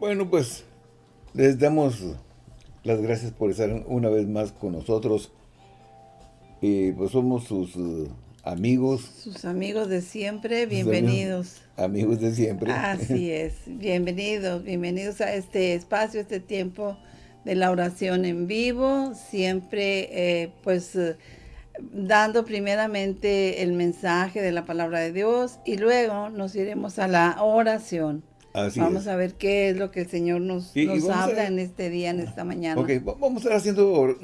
Bueno, pues les damos las gracias por estar una vez más con nosotros. Y pues somos sus uh, amigos. Sus amigos de siempre, bienvenidos. Amigos, de siempre. Así es, bienvenidos, bienvenidos a este espacio, este tiempo de la oración en vivo, siempre eh, pues eh, dando primeramente el mensaje de la palabra de Dios y luego nos iremos a la oración. Vamos a ver qué es lo que el Señor nos, habla en este día, en esta mañana. Ok, vamos a estar haciendo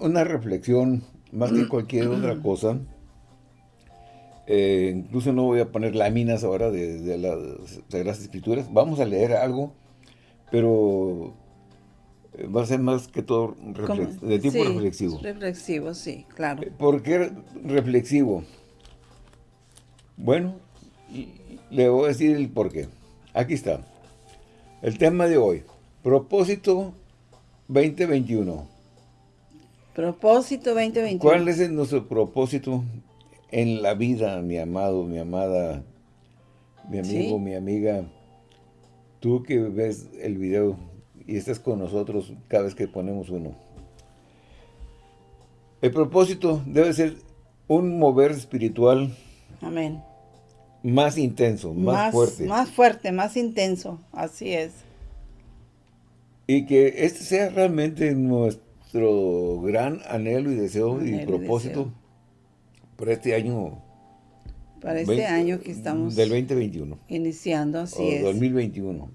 una reflexión más que cualquier otra cosa. Eh, incluso no voy a poner láminas ahora de, de las Sagradas Escrituras. Vamos a leer algo, pero va a ser más que todo de tipo reflexivo. Reflexivo, sí, claro. Eh, ¿Por qué reflexivo? Bueno, le voy a decir el por qué. Aquí está. El tema de hoy. Propósito 2021. Propósito 2021. ¿Cuál es nuestro propósito en la vida, mi amado, mi amada, mi amigo, mi amiga? Tú que ves el video y estás con nosotros cada vez que ponemos uno. El propósito debe ser un mover espiritual. Amén. Más intenso, más, fuerte. Más fuerte, más intenso, así es. Y que este sea realmente nuestro gran anhelo y deseo y propósito para este año. Para este año que estamos... Del 2021. Iniciando, así es. 2021.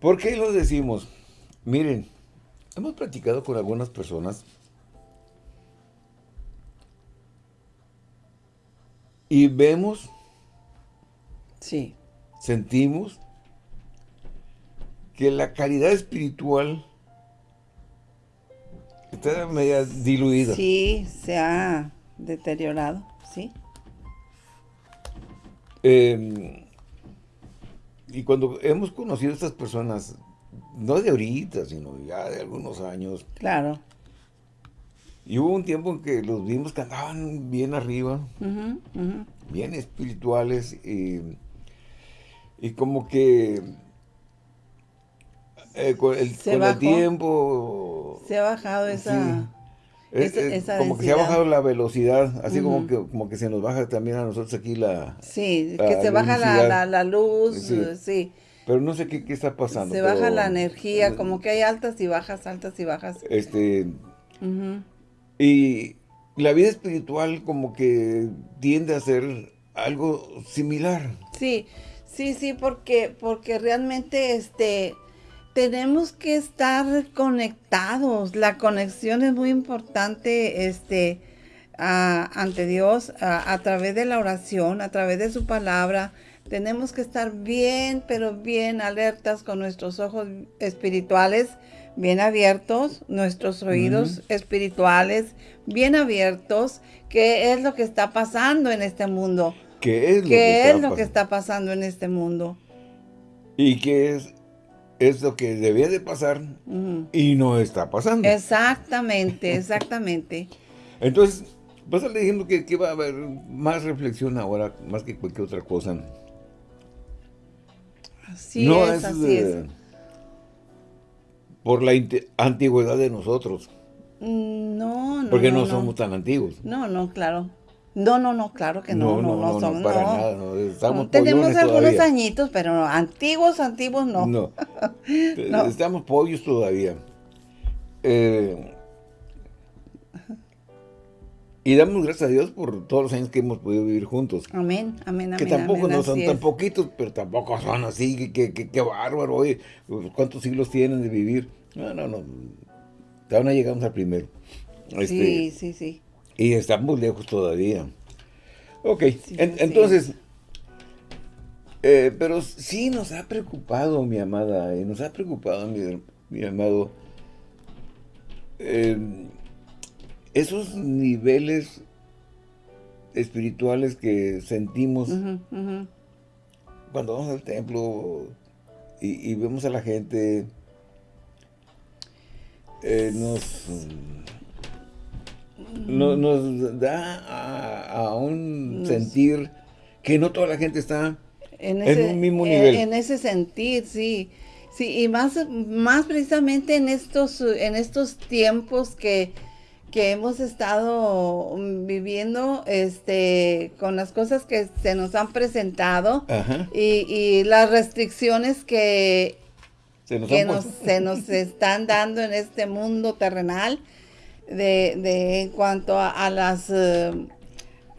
¿Por qué lo decimos? Miren, hemos platicado con algunas personas y vemos, sí. sentimos que la calidad espiritual está media diluida. Sí, se ha deteriorado, sí. Eh, y cuando hemos conocido a estas personas, no de ahorita, sino ya de algunos años. Claro. Y hubo un tiempo en que los vimos que andaban bien arriba, bien espirituales, y, y como que eh, con, el, tiempo... Se ha bajado esa como que se ha bajado la velocidad, así como, que, como que se nos baja también a nosotros aquí la Sí, que se baja la, la, luz, sí. Pero no sé qué, qué está pasando. Se baja la energía, como que hay altas y bajas, altas y bajas. Este... Y la vida espiritual como que tiende a ser algo similar. Sí, sí, sí, porque, porque realmente este tenemos que estar conectados. La conexión es muy importante este, ante Dios a, través de la oración, a través de su palabra. Tenemos que estar bien, pero bien alertas con nuestros ojos espirituales, bien abiertos, nuestros oídos espirituales bien abiertos. ¿Qué es lo que está pasando en este mundo? ¿Qué es lo, que, es lo que está pasando en este mundo? ¿Y qué es es lo que debía de pasar y no está pasando. Exactamente, exactamente. Entonces, vas a diciendo que, que, va a haber más reflexión ahora, más que cualquier otra cosa. Así es, así es. Por la antigüedad de nosotros. Mm, no, no. Porque no somos tan antiguos. No, no, claro. No, no, no, claro que no, no, no, no, para nada, no, estamos Tenemos algunos añitos, pero antiguos, antiguos no. No, estamos pollos todavía. Eh, y damos gracias a Dios por todos los años que hemos podido vivir juntos. Amén, amén, amén. Que tampoco no son tan poquitos, pero tampoco son así, que, que, que, bárbaro, oye, ¿cuántos siglos tienen de vivir? No, no, no, todavía no llegamos al primero. Este, sí, sí, sí. Y estamos lejos todavía. Ok, entonces, eh, pero sí nos ha preocupado, mi amada, y nos ha preocupado, mi, amado, em, esos niveles espirituales que sentimos cuando vamos al templo y, vemos a la gente, eh, nos nos da a, un sentir que no toda la gente está En, ese, un mismo nivel. En, ese sentir, sí. Sí, y más, más precisamente en estos, en estos tiempos que, que hemos estado viviendo este con las cosas que se nos han presentado y, las restricciones que, se nos, se nos están dando en este mundo terrenal de, de en cuanto a, las eh,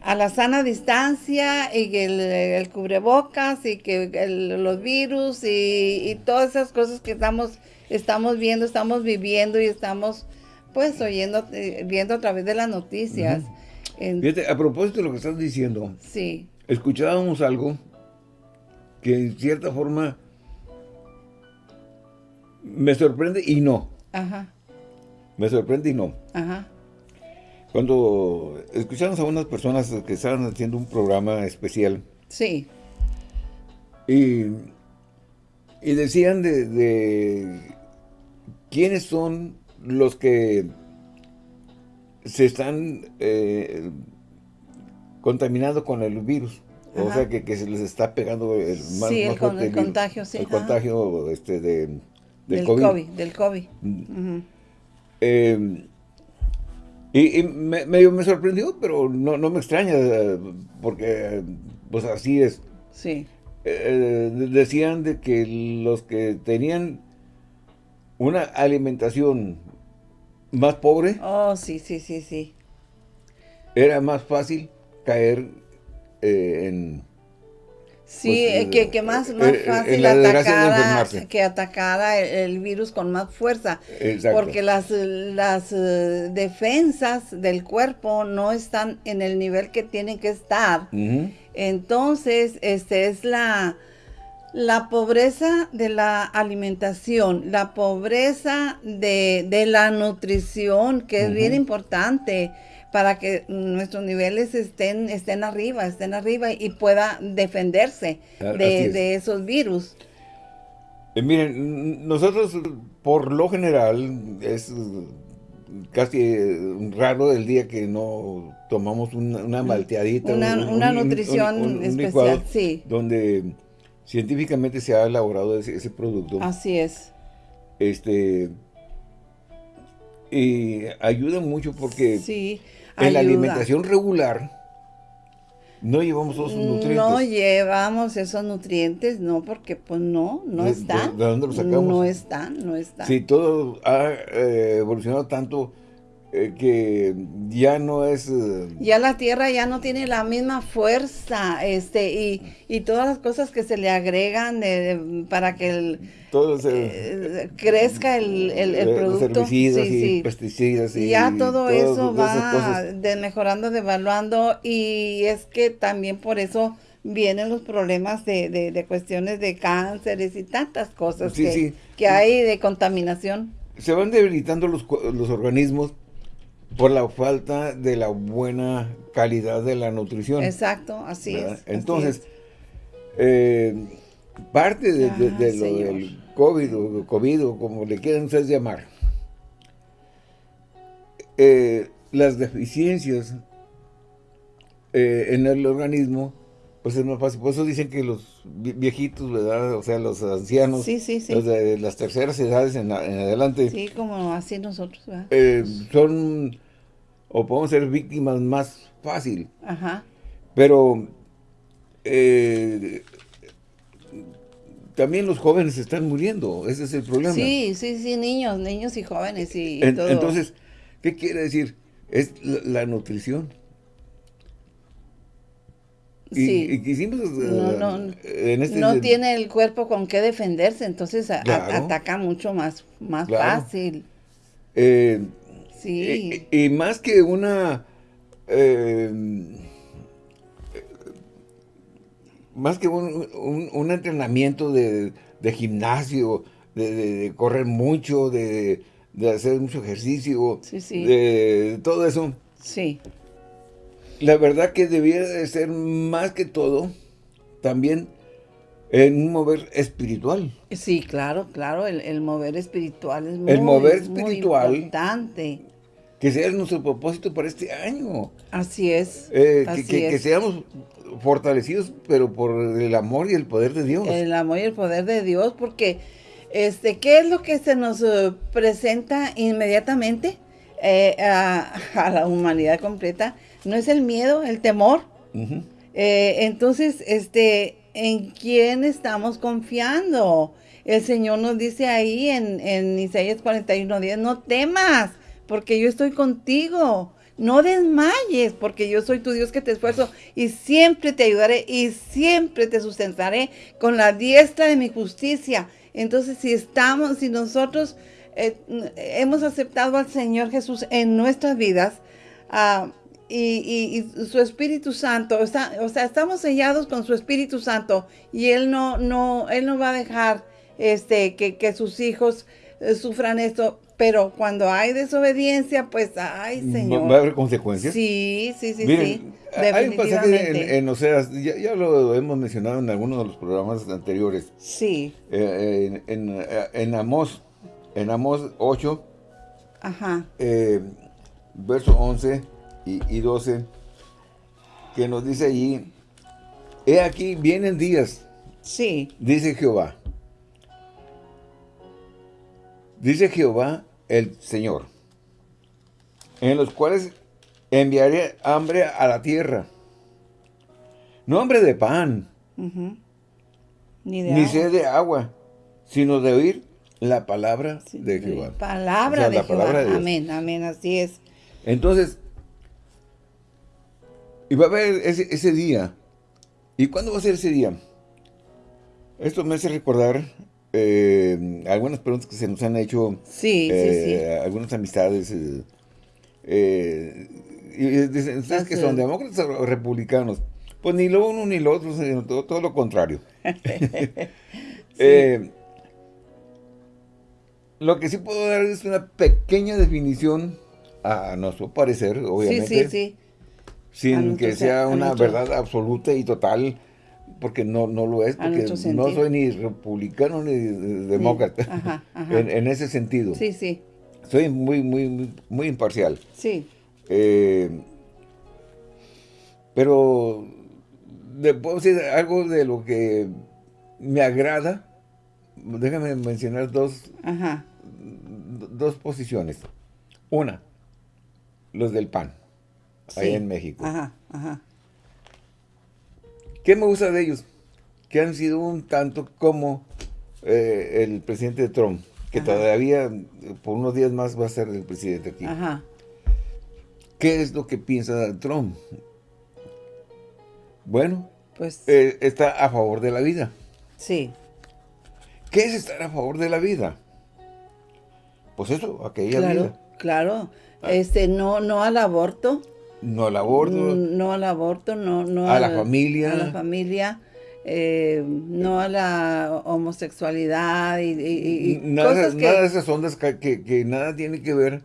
a la sana distancia y el, cubrebocas y que los virus y, todas esas cosas que estamos estamos viendo, estamos viviendo y estamos pues oyendo, eh, viendo a través de las noticias. Fíjate, a propósito de lo que estás diciendo, sí. escuchábamos algo que en cierta forma me sorprende y no. Ajá. Me sorprende y no. Ajá. Cuando escuchamos a unas personas que estaban haciendo un programa especial. Sí. Y, y decían de, de quiénes son los que se están eh, contaminando con el virus. O sea, que, se les está pegando el más, sí, el, contagio, sí. El contagio este, de, del, COVID. Del COVID. Mm. Em, y, me, medio me sorprendió, pero no, no me extraña, porque pues así es. Sí. Eh, decían de que los que tenían una alimentación más pobre. Oh, sí, sí, sí, sí. Era más fácil caer eh, en... Sí, pues, eh, que, más, más eh, fácil atacara, que atacara el, virus con más fuerza. Exacto. Porque las, las defensas del cuerpo no están en el nivel que tienen que estar. Entonces, este es la la pobreza de la alimentación, la pobreza de, la nutrición, que es bien importante para que nuestros niveles estén, estén arriba, estén arriba y pueda defenderse de, esos virus. Eh, miren, nosotros por lo general es casi raro el día que no tomamos una, malteadita. Una, nutrición especial, sí. Donde científicamente se ha elaborado ese, producto. Así es. Este, y ayuda mucho porque sí, en la alimentación regular no llevamos todos esos nutrientes. No llevamos esos nutrientes, no, porque pues no, no están. ¿De, dónde los sacamos? No están, no están. Sí, todo ha eh, evolucionado tanto eh, que ya no es... Eh, ya la tierra ya no tiene la misma fuerza, este, y, y todas las cosas que se le agregan para que el, todo eh, crezca el, el, producto. Herbicidas y pesticidas. Y ya todo, eso va mejorando, devaluando, y es que también por eso vienen los problemas de, de, cuestiones de cánceres y tantas cosas que, que hay de contaminación. Se van debilitando los, los organismos por la falta de la buena calidad de la nutrición. Exacto, así es. Entonces, eh, parte de, lo del COVID o COVID o como le quieran ustedes llamar, eh, las deficiencias eh, en el organismo, pues es más fácil. Por eso dicen que los viejitos, ¿verdad? O sea, los ancianos, los de las terceras edades en, adelante. Sí, como así nosotros, ¿verdad? son o podemos ser víctimas más fácil. Ajá. Pero eh, también los jóvenes están muriendo, ese es el problema. Sí, sí, sí, niños, niños y jóvenes y, todo. Entonces, ¿qué quiere decir? Es la, nutrición. Sí. Y, quisimos, no, eh, no, este no tiene el cuerpo con qué defenderse, entonces ataca mucho más, más fácil. Eh, y, más que una... Eh, más que un, entrenamiento de, gimnasio, de, correr mucho, de, hacer mucho ejercicio, de todo eso. Sí. La verdad que debiera de ser más que todo, también en un mover espiritual. Sí, claro, claro, el, mover espiritual es muy, el mover espiritual, importante. Que sea nuestro propósito para este año. Así es. Eh, que, seamos fortalecidos, pero por el amor y el poder de Dios. El amor y el poder de Dios, porque este, ¿qué es lo que se nos eh, presenta inmediatamente eh, a, la humanidad completa? No es el miedo, el temor. entonces, este, ¿en quién estamos confiando? El Señor nos dice ahí en, en Isaías 41, no temas, porque yo estoy contigo. No desmayes, porque yo soy tu Dios que te esfuerzo y siempre te ayudaré y siempre te sustentaré con la diestra de mi justicia. Entonces, si estamos, si nosotros eh, hemos aceptado al Señor Jesús en nuestras vidas, uh, y, su Espíritu Santo, o sea, estamos sellados con su Espíritu Santo y Él no, no, Él no va a dejar este, que, sus hijos eh, sufran esto, pero cuando hay desobediencia, pues, ay, Señor. ¿Va a haber consecuencias? Sí, sí, sí, sí. Hay un pasaje en, Oseas, ya, lo hemos mencionado en algunos de los programas anteriores. Sí. Eh, en, en, Amós, en Amós 8, Ajá. Eh, verso 11 y, 12, que nos dice allí, he aquí, vienen días, sí. dice Jehová. Dice Jehová el Señor, en los cuales enviaré hambre a la tierra. No hambre de pan, ni, sed de agua, sino de oír la palabra de Jehová. Palabra de Jehová. amén, amén, así es. Entonces, y va a haber ese, día. ¿Y cuándo va a ser ese día? Esto me hace recordar eh, algunas preguntas que se nos han hecho. Sí, sí, sí. Algunas amistades. Eh, y dicen, ¿ustedes que son demócratas o republicanos? Pues ni lo uno ni lo otro, sino todo, lo contrario. Eh, lo que sí puedo dar es una pequeña definición, a nuestro parecer, obviamente. Sí, sí, sí sin que sea una verdad absoluta y total, porque no, no lo es, porque no soy ni republicano ni demócrata, En, ese sentido. Sí, sí. Soy muy, muy, muy, imparcial. Sí. Eh, pero puedo decir algo de lo que me agrada. Déjame mencionar dos, dos posiciones. Una, los del PAN ahí en México. Ajá, ajá. ¿Qué me gusta de ellos? Que han sido un tanto como eh, el presidente Trump, que todavía por unos días más va a ser el presidente aquí. Ajá. ¿Qué es lo que piensa Trump? Bueno, pues eh, está a favor de la vida. Sí. ¿Qué es estar a favor de la vida? Pues eso, aquella vida. Claro, ah. este, no, no al aborto. No al aborto. Mm, no al aborto, no, no a, la familia. A la familia, eh, no a la homosexualidad y, nada, nada de esas ondas que, nada tiene que ver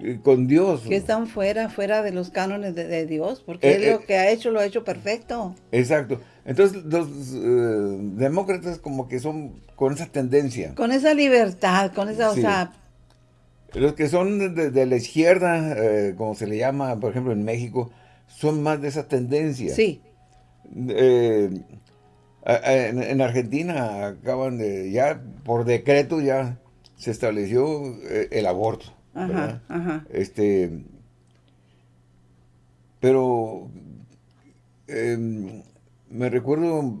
eh, con Dios. Que están fuera, fuera de los cánones de, Dios, porque eh, lo que ha hecho, lo ha hecho perfecto. Exacto. Entonces, los demócratas como que son con esa tendencia. Con esa libertad, con esa, o sea, los que son de, la izquierda, eh, como se le llama, por ejemplo, en México, son más de esa tendencia. Sí. Eh, en, Argentina acaban de, ya por decreto ya se estableció eh, el aborto. Ajá, ajá. Este, pero em, me recuerdo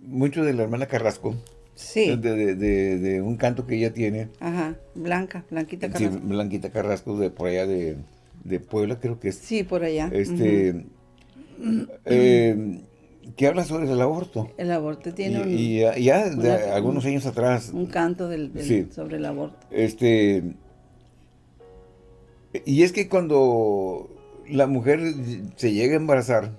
mucho de la hermana Carrasco. Sí. De, un canto que ella tiene. Ajá, Blanca, Blanquita Carrasco. Sí, Blanquita Carrasco, de por allá de, Puebla, creo que es. Sí, por allá. Este, eh, que habla sobre el aborto. El aborto tiene y, un... Y ya, de algunos años atrás. Un canto del, sobre el aborto. Este... Y es que cuando la mujer se llega a embarazar,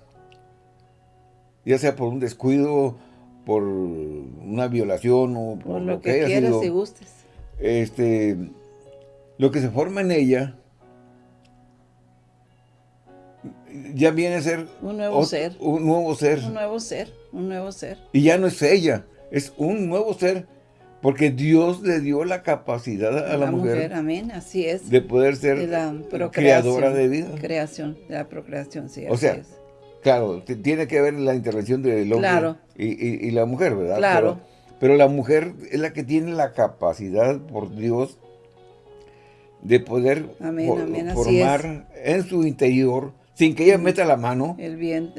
ya sea por un descuido por una violación o por, lo, que, quieras y gustes. Este, lo que se forma en ella ya viene a ser un nuevo ser. Un nuevo ser. Un nuevo ser, un nuevo ser. Y ya no es ella, es un nuevo ser Porque Dios le dio la capacidad a, la, mujer, Amén, así es. De poder ser la creadora de vida. Creación, de la procreación, sí. O sea, claro, tiene que ver la intervención del hombre y, la mujer, ¿verdad? Claro. Pero, la mujer es la que tiene la capacidad por Dios de poder formar en su interior, sin que ella meta la mano. El bien,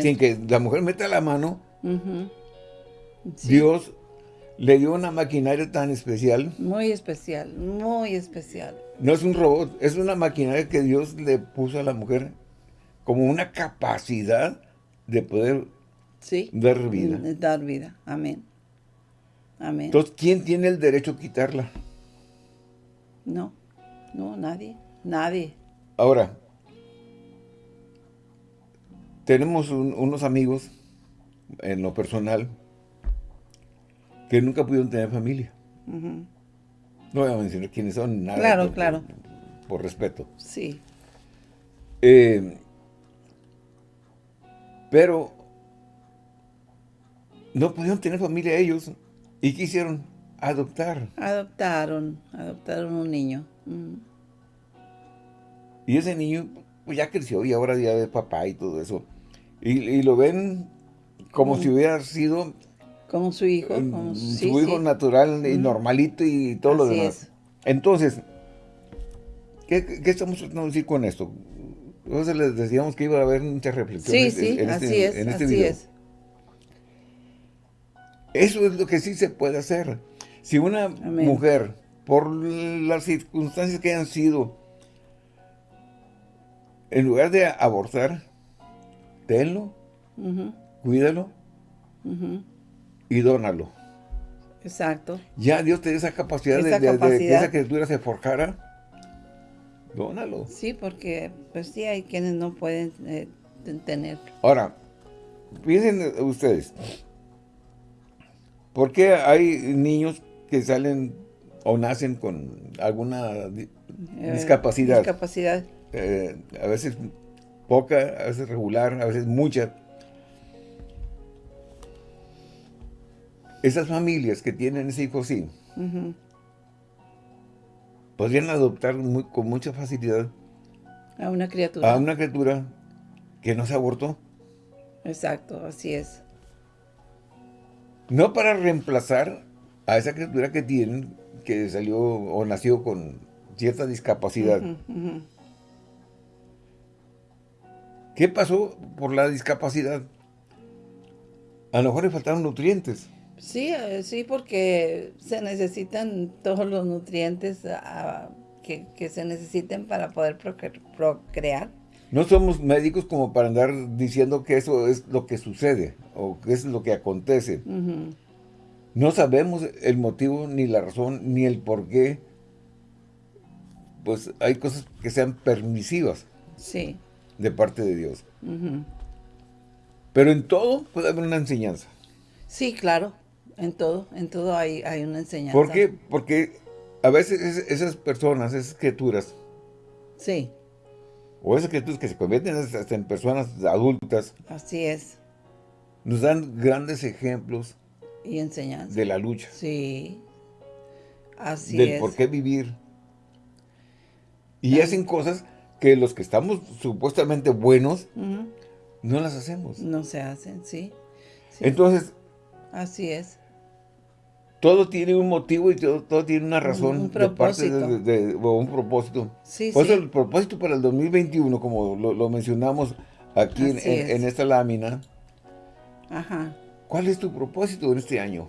sin que la mujer meta la mano. Dios le dio una maquinaria tan especial. Muy especial, muy especial. No es un robot, es una maquinaria que Dios le puso a la mujer como una capacidad de poder dar vida. Mm, dar vida, amén. Amén. Entonces, ¿quién tiene el derecho a quitarla? No, no, nadie, nadie. Ahora, tenemos unos amigos, en lo personal, que nunca pudieron tener familia. No voy a mencionar quiénes son, nada. Claro, claro. Por, respeto. Sí. Eh, pero no pudieron tener familia ellos y quisieron adoptar. Adoptaron, adoptaron un niño. Y ese niño pues, ya creció y ahora ya es papá y todo eso. Y, lo ven como si hubiera sido como su hijo. Como su, hijo natural y normalito y todo lo demás. Entonces, ¿qué, estamos tratando de decir con esto? Entonces les decíamos que iba a haber muchas reflexiones sí, sí, en, este, así es, en este así Es. Eso es lo que sí se puede hacer. Si una mujer, por las circunstancias que hayan sido, en lugar de abortar, tenlo, cuídalo, y dónalo. Exacto. Ya Dios te dio esa capacidad, de, que esa criatura se forjara. Dónalo. Sí, porque pues sí hay quienes no pueden eh, tener. Ahora, piensen ustedes. ¿Por qué hay niños que salen o nacen con alguna eh, discapacidad? Discapacidad. Eh, a veces poca, a veces regular, a veces mucha. esas familias que tienen ese hijo así, podrían adoptar con mucha facilidad a una criatura. A una criatura que no se abortó. Exacto, así es. No para reemplazar a esa criatura que tienen, que salió o nació con cierta discapacidad. ¿Qué pasó por la discapacidad? A lo mejor le faltaron nutrientes. Sí, eh, sí, porque se necesitan todos los nutrientes ah, que, se necesiten para poder procrear. No somos médicos como para andar diciendo que eso es lo que sucede o que es lo que acontece. No sabemos el motivo, ni la razón, ni el por qué. Pues hay cosas que sean permisivas. Sí. De parte de Dios. Pero en todo puede haber una enseñanza. Sí, claro. En todo, en todo hay, hay una enseñanza. ¿Por qué? Porque a veces esas personas, esas criaturas. Sí. O esas criaturas que se convierten hasta en personas adultas. Así es. Nos dan grandes ejemplos. Y enseñanzas. De la lucha. Sí. Así es. Del por qué vivir. Y hacen cosas que los que estamos supuestamente buenos, no las hacemos. No se hacen, sí. Entonces. Así es todo tiene un motivo y todo, tiene una razón. Un propósito. De, un propósito. Sí, Por eso el propósito para el 2021, como lo, mencionamos aquí en, esta lámina. Ajá. ¿Cuál es tu propósito en este año?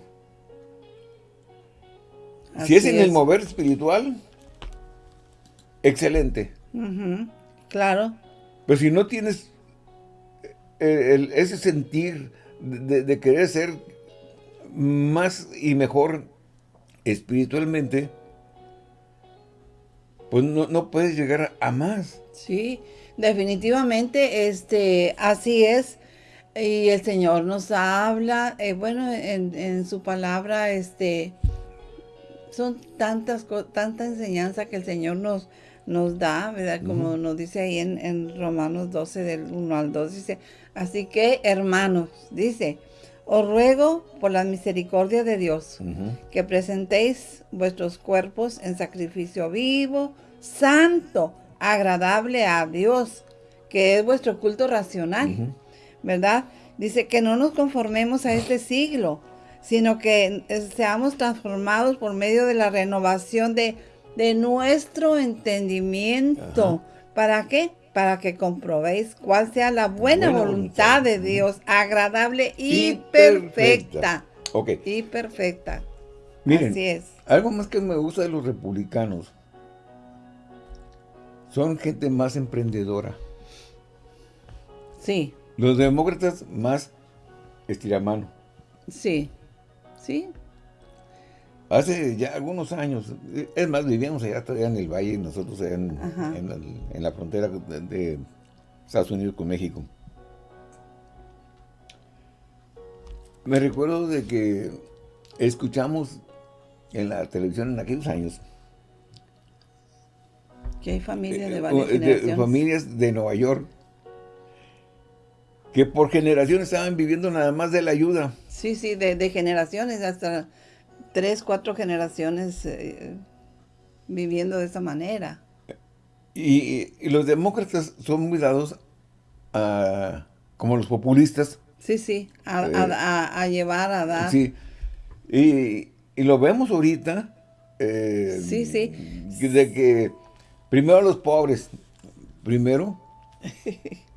si es en el mover espiritual, excelente. Claro. Pero si no tienes eh, ese sentir de querer ser más y mejor espiritualmente, pues no, puedes llegar a más. Sí, definitivamente, este, así es. Y el Señor nos habla, eh, bueno, en, su palabra, este, son tantas, tanta enseñanza que el Señor nos, nos da, ¿verdad? Como nos dice ahí en, en Romanos 12, del 1 al 2, dice, así que, hermanos, dice, Os ruego por la misericordia de Dios que presentéis vuestros cuerpos en sacrificio vivo, santo, agradable a Dios, que es vuestro culto racional, ¿verdad? Dice que no nos conformemos a este siglo, sino que seamos transformados por medio de la renovación de, de nuestro entendimiento. ¿Para qué? Para que comprobéis cuál sea la buena, voluntad, de Dios, agradable y, perfecta. Ok. Y perfecta. Miren, Así es. algo más que me gusta de los republicanos, son gente más emprendedora. Sí. Los demócratas más estiramano. Sí, sí. Hace ya algunos años, es más, vivíamos allá todavía en el valle, nosotros allá en, la, frontera de, Estados Unidos con México. Me recuerdo de que escuchamos en la televisión en aquellos años. Que hay familias de eh, varias generaciones. familias de Nueva York que por generaciones estaban viviendo nada más de la ayuda. Sí, sí, de, generaciones, hasta tres, cuatro generaciones eh, viviendo de esa manera. Y, los demócratas son muy dados a, como los populistas. Sí, sí, a, eh, llevar, a dar. Sí, y, lo vemos ahorita. Eh, sí, sí. De que primero los pobres, primero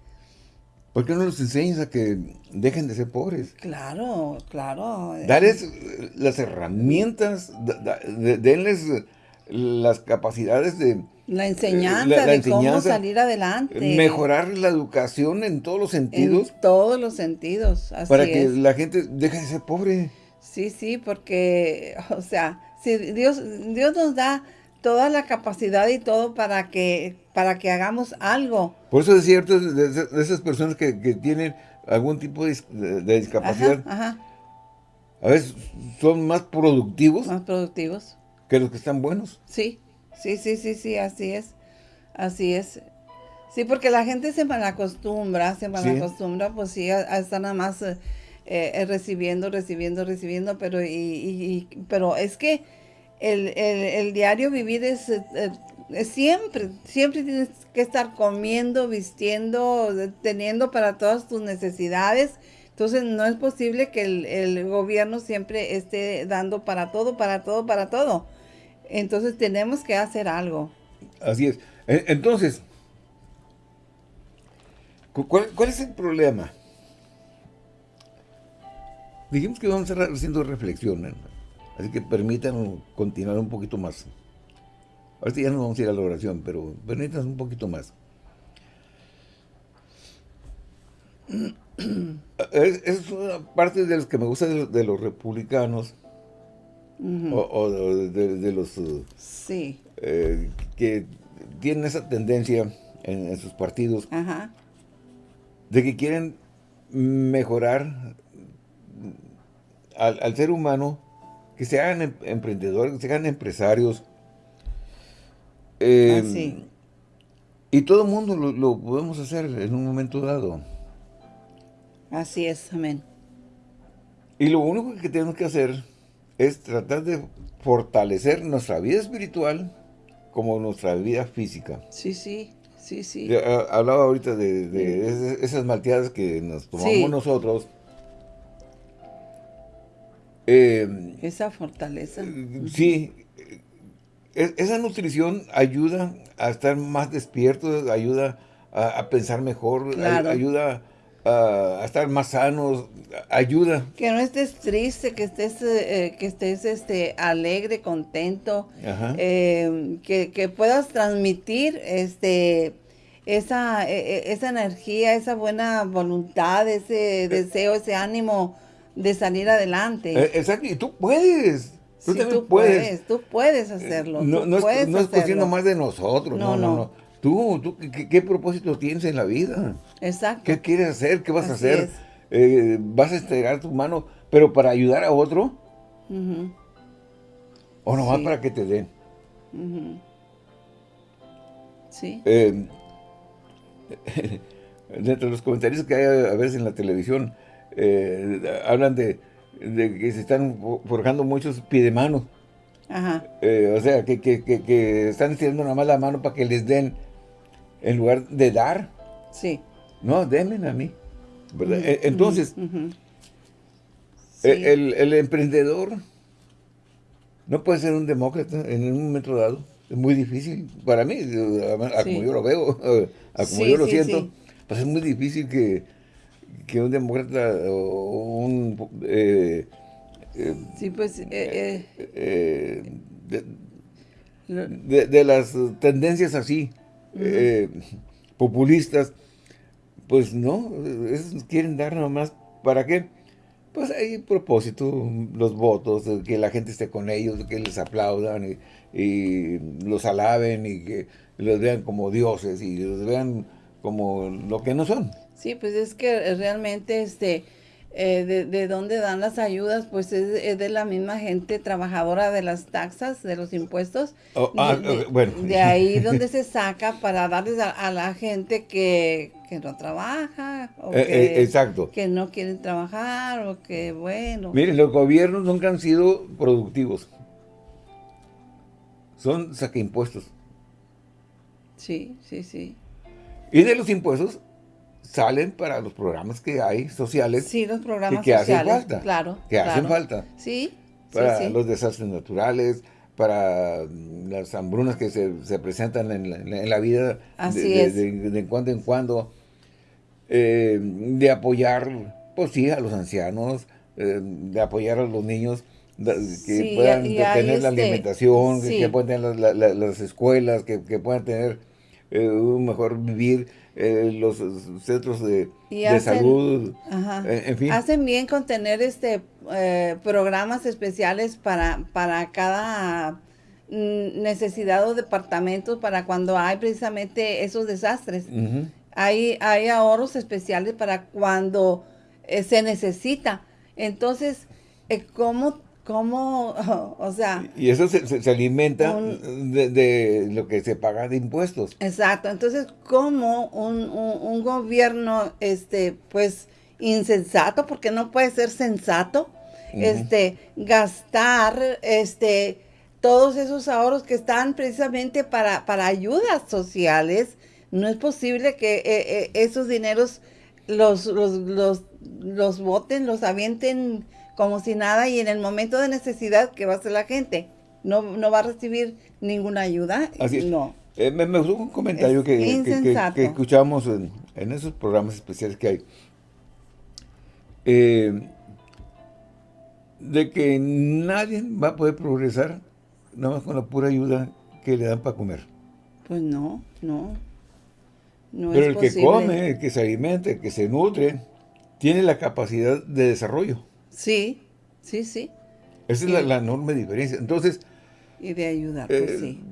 ¿Por qué no los enseñas a que dejen de ser pobres? Claro, claro. Darles las herramientas, denles las capacidades de... La enseñanza de cómo salir adelante. Mejorar la educación en todos los sentidos. En todos los sentidos, así Para que la gente deje de ser pobre. Sí, sí, porque, o sea, si Dios, Dios nos da toda la capacidad y todo para que, para que hagamos algo. Por eso es cierto, de, esas personas que, tienen algún tipo de, discapacidad, a veces son más productivos. Más productivos. Que los que están buenos. Sí, sí, sí, sí, sí, así es. Así es. Sí, porque la gente se malacostumbra, se malacostumbra, pues sí, a, estar nada más eh, eh, recibiendo, recibiendo, recibiendo, pero, y, pero es que el, diario vivir eh, es, siempre, siempre tienes que estar comiendo, vistiendo, teniendo para todas tus necesidades. Entonces no es posible que el, gobierno siempre esté dando para todo, para todo, para todo. Entonces tenemos que hacer algo. Así es. Entonces, ¿cuál, cuál es el problema? Dijimos que vamos a estar haciendo reflexión, Así que permítanos continuar un poquito más. Ahorita ya no vamos a ir a la oración, pero permítanos un poquito más. Es, una parte de los que me gusta de, los republicanos o, de, los sí. Eh, que tienen esa tendencia en, sus partidos de que quieren mejorar al ser humano que se hagan em, emprendedores, que se hagan empresarios. Em, ah, y todo el mundo lo, podemos hacer en un momento dado. Así es, amén. Y lo único que tenemos que hacer es tratar de fortalecer nuestra vida espiritual como nuestra vida física. Sí, sí, sí, sí. Ah, hablaba ahorita de, esas malteadas que nos tomamos nosotros eh, esa fortaleza. Sí, e, esa nutrición ayuda a estar más despierto, ayuda a, pensar mejor, ayuda a, estar más sanos, ayuda. Que no estés triste, que estés, eh, que estés este, alegre, contento, eh, que, puedas transmitir este esa, e, e, esa energía, esa buena voluntad, ese deseo, ese ánimo de salir adelante. Eh, exacto, y tú puedes. Tú tú puedes. Tú puedes hacerlo. No, no, es, no cuestión más de nosotros. No, no, no. Tú, tú ¿qué, propósito tienes en la vida? Exacto. ¿Qué quieres hacer? ¿Qué vas a hacer? Eh, ¿Vas a estirar tu mano, pero para ayudar a otro? ¿O nomás para que te den? Sí. Eh, dentro de los comentarios que hay a veces en la televisión, eh, hablan de, que se están forjando muchos piedemanos. Ajá. Eh, o sea, que, que, están estirando nada más la mano para que les den, en lugar de dar. Sí. No, denme a mí. E, entonces, e, el, el, emprendedor no puede ser un demócrata en un momento dado. Es muy difícil para mí, como yo lo veo, como yo lo siento, pues es muy difícil que, que un demócrata o un... Eh, eh, sí, pues... Eh, de, de, las tendencias así, populistas, pues no, quieren dar nomás, ¿para qué? Pues hay propósito, los votos, que la gente esté con ellos, que les aplaudan y, los alaben y que los vean como dioses y los vean como lo que no son. Sí, pues es que realmente este eh, de, de, dónde dan las ayudas, pues es, de la misma gente trabajadora de las taxas, de los impuestos. Oh, ah, de, bueno. de, ahí donde se saca para darles a, la gente que, no trabaja, o eh, que, eh, exacto. que no quieren trabajar, o que bueno. Miren, los gobiernos nunca han sido productivos. Son saque impuestos. Sí, sí, sí. Y de los impuestos salen para los programas que hay sociales. Sí, los programas que, sociales, hacen falta. Claro. Que hacen falta. Sí. Para los desastres naturales, para las hambrunas que se, presentan en la, vida de, de, cuando en cuando, eh, de apoyar, pues sí, a los ancianos, eh, de apoyar a los niños que puedan tener la este, alimentación, que, puedan tener las escuelas, que, puedan tener eh, un mejor vivir, eh, los centros de, salud, eh, en fin. Hacen bien con tener este eh, programas especiales para, para cada mm, necesidad o departamento para cuando hay precisamente esos desastres. hay, hay ahorros especiales para cuando se necesita. Entonces, ¿cómo ¿Cómo? O sea... Y eso se, alimenta de, lo que se paga de impuestos. Exacto. Entonces, ¿cómo un, gobierno, este, pues, insensato, porque no puede ser sensato, este, gastar, este, todos esos ahorros que están precisamente para, para ayudas sociales, no es posible que eh, eh, esos dineros los, los, los, los voten, los avienten como si nada y en el momento de necesidad, ¿qué va a hacer la gente? No, no va a recibir ninguna ayuda. Así No. Eh, me, gustó un comentario que, que, escuchamos en, esos programas especiales que hay. Eh, de que nadie va a poder progresar nada más con la pura ayuda que le dan para comer. Pues no, no. no Pero el que come, el que se alimenta, el que se nutre, tiene la capacidad de desarrollo. Sí, sí, sí. Esa es la, enorme diferencia. Entonces... Y de ayudar, pues eh, sí.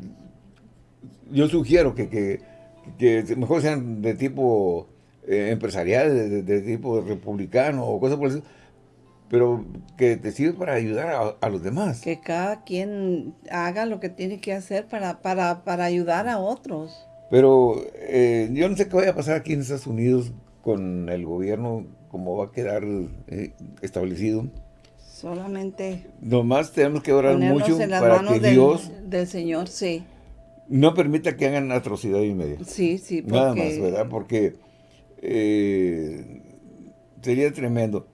Yo sugiero que, que, mejor sean de tipo eh, empresarial, de, tipo republicano o cosas por eso, pero que te sirva para ayudar a, los demás. Que cada quien haga lo que tiene que hacer para, para, para ayudar a otros. Pero eh, yo no sé qué vaya a pasar aquí en Estados Unidos con el gobierno cómo va a quedar eh, establecido. Solamente. Nomás tenemos que orar mucho para que Dios. Del Señor, sí. No permita que hagan atrocidad y media. Sí, sí. Porque... Nada más, ¿verdad? Porque eh, sería tremendo.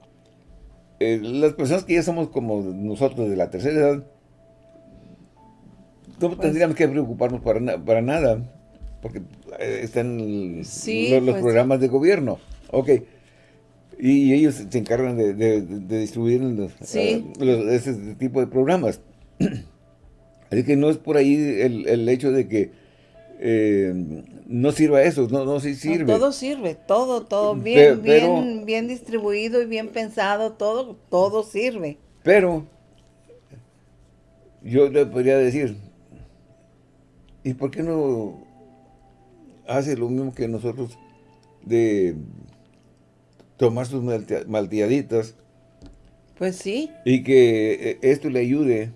Eh, las personas que ya somos como nosotros de la tercera edad, no pues tendríamos que preocuparnos para, para nada, porque están los, pues programas de gobierno. Ok, y, ellos se encargan de, distribuir ese tipo de programas. Así que no es por ahí el, hecho de que eh, no sirva eso, no, no sí sirve. todo sirve, todo, todo bien, bien, bien distribuido y bien pensado, todo, todo sirve. Pero, yo le podría decir, ¿y por qué no hace lo mismo que nosotros de tomar sus malteaditas. Pues sí. Y que eh, esto le ayude,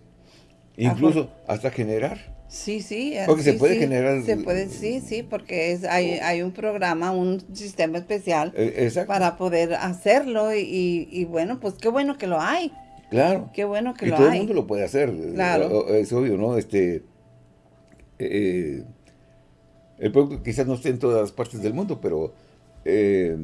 incluso hasta generar. Sí, sí. Porque se puede generar... Se puede, sí, sí, porque es, hay, hay un programa, un sistema especial eh, para poder hacerlo y, bueno, pues qué bueno que lo hay. Claro. Qué bueno que y lo todo el mundo lo puede hacer. Claro. Es obvio, ¿no? Este... Eh, el producto quizás no esté en todas partes del mundo, pero eh,